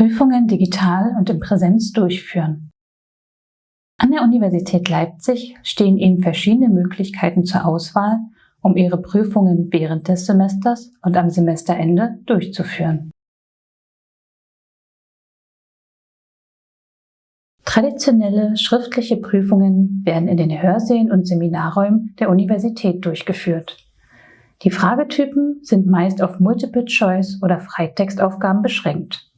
Prüfungen digital und in Präsenz durchführen. An der Universität Leipzig stehen Ihnen verschiedene Möglichkeiten zur Auswahl, um Ihre Prüfungen während des Semesters und am Semesterende durchzuführen. Traditionelle schriftliche Prüfungen werden in den Hörsälen und Seminarräumen der Universität durchgeführt. Die Fragetypen sind meist auf Multiple-Choice- oder Freitextaufgaben beschränkt.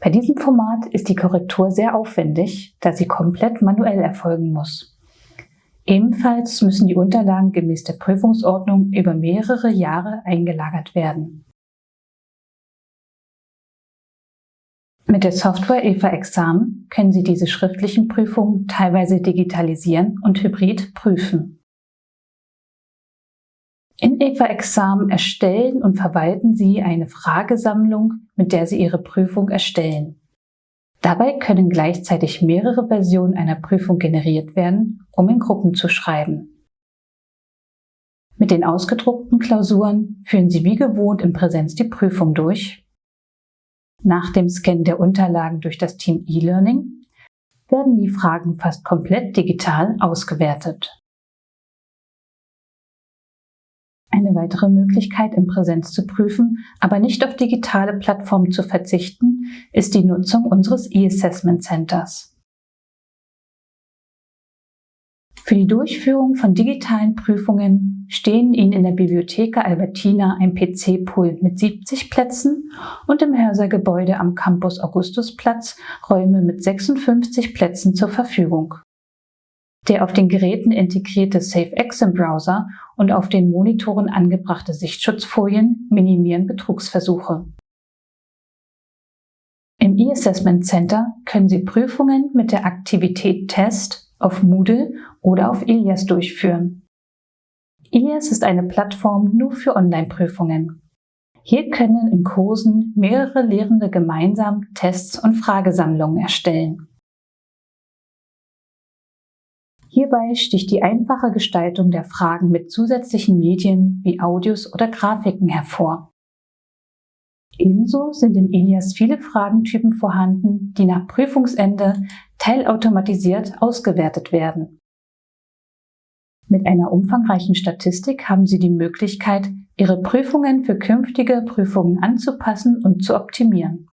Bei diesem Format ist die Korrektur sehr aufwendig, da sie komplett manuell erfolgen muss. Ebenfalls müssen die Unterlagen gemäß der Prüfungsordnung über mehrere Jahre eingelagert werden. Mit der Software EVA Examen können Sie diese schriftlichen Prüfungen teilweise digitalisieren und hybrid prüfen. In EVA Examen erstellen und verwalten Sie eine Fragesammlung, mit der Sie Ihre Prüfung erstellen. Dabei können gleichzeitig mehrere Versionen einer Prüfung generiert werden, um in Gruppen zu schreiben. Mit den ausgedruckten Klausuren führen Sie wie gewohnt in Präsenz die Prüfung durch. Nach dem Scan der Unterlagen durch das Team E-Learning werden die Fragen fast komplett digital ausgewertet. Eine weitere Möglichkeit, in Präsenz zu prüfen, aber nicht auf digitale Plattformen zu verzichten, ist die Nutzung unseres E-Assessment Centers. Für die Durchführung von digitalen Prüfungen stehen Ihnen in der Bibliotheka Albertina ein PC-Pool mit 70 Plätzen und im Hörsergebäude am Campus Augustusplatz Räume mit 56 Plätzen zur Verfügung. Der auf den Geräten integrierte SafeExam-Browser und auf den Monitoren angebrachte Sichtschutzfolien minimieren Betrugsversuche. Im E-Assessment Center können Sie Prüfungen mit der Aktivität Test auf Moodle oder auf Ilias durchführen. Ilias ist eine Plattform nur für Online-Prüfungen. Hier können in Kursen mehrere Lehrende gemeinsam Tests und Fragesammlungen erstellen. Hierbei sticht die einfache Gestaltung der Fragen mit zusätzlichen Medien wie Audios oder Grafiken hervor. Ebenso sind in Elias viele Fragentypen vorhanden, die nach Prüfungsende teilautomatisiert ausgewertet werden. Mit einer umfangreichen Statistik haben Sie die Möglichkeit, Ihre Prüfungen für künftige Prüfungen anzupassen und zu optimieren.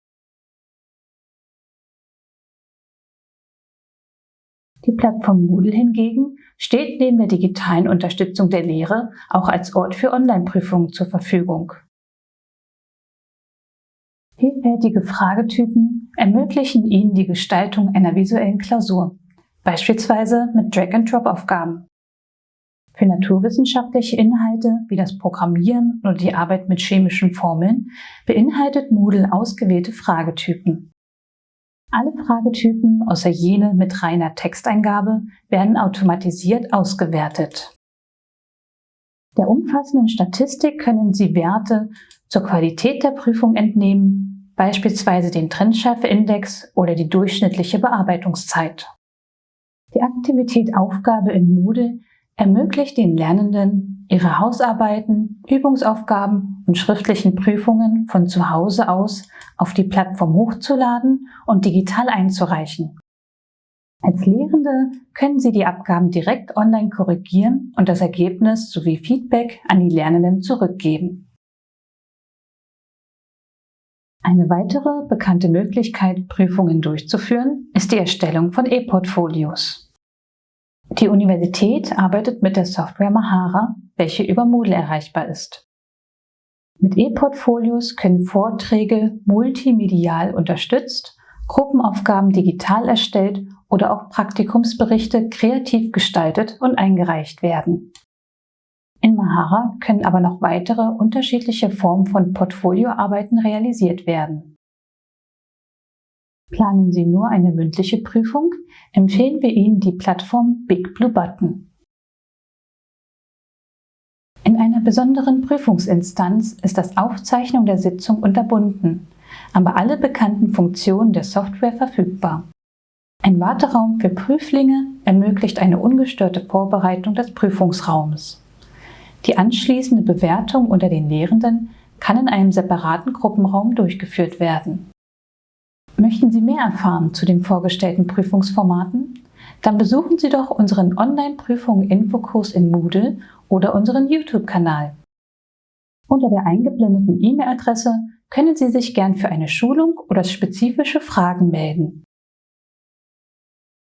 Die Plattform Moodle hingegen steht neben der digitalen Unterstützung der Lehre auch als Ort für Online-Prüfungen zur Verfügung. Vielfältige Fragetypen ermöglichen Ihnen die Gestaltung einer visuellen Klausur, beispielsweise mit Drag-and-Drop-Aufgaben. Für naturwissenschaftliche Inhalte wie das Programmieren oder die Arbeit mit chemischen Formeln beinhaltet Moodle ausgewählte Fragetypen. Alle Fragetypen außer jene mit reiner Texteingabe werden automatisiert ausgewertet. Der umfassenden Statistik können Sie Werte zur Qualität der Prüfung entnehmen, beispielsweise den Trendschärfeindex oder die durchschnittliche Bearbeitungszeit. Die Aktivität Aufgabe in Moodle ermöglicht den Lernenden, ihre Hausarbeiten, Übungsaufgaben und schriftlichen Prüfungen von zu Hause aus auf die Plattform hochzuladen und digital einzureichen. Als Lehrende können Sie die Abgaben direkt online korrigieren und das Ergebnis sowie Feedback an die Lernenden zurückgeben. Eine weitere bekannte Möglichkeit, Prüfungen durchzuführen, ist die Erstellung von E-Portfolios. Die Universität arbeitet mit der Software Mahara, welche über Moodle erreichbar ist. Mit E-Portfolios können Vorträge multimedial unterstützt, Gruppenaufgaben digital erstellt oder auch Praktikumsberichte kreativ gestaltet und eingereicht werden. In Mahara können aber noch weitere unterschiedliche Formen von Portfolioarbeiten realisiert werden. Planen Sie nur eine mündliche Prüfung, empfehlen wir Ihnen die Plattform Big Blue Button. In einer besonderen Prüfungsinstanz ist das Aufzeichnung der Sitzung unterbunden, aber alle bekannten Funktionen der Software verfügbar. Ein Warteraum für Prüflinge ermöglicht eine ungestörte Vorbereitung des Prüfungsraums. Die anschließende Bewertung unter den Lehrenden kann in einem separaten Gruppenraum durchgeführt werden. Möchten Sie mehr erfahren zu den vorgestellten Prüfungsformaten? Dann besuchen Sie doch unseren Online-Prüfungen-Infokurs in Moodle oder unseren YouTube-Kanal. Unter der eingeblendeten E-Mail-Adresse können Sie sich gern für eine Schulung oder spezifische Fragen melden.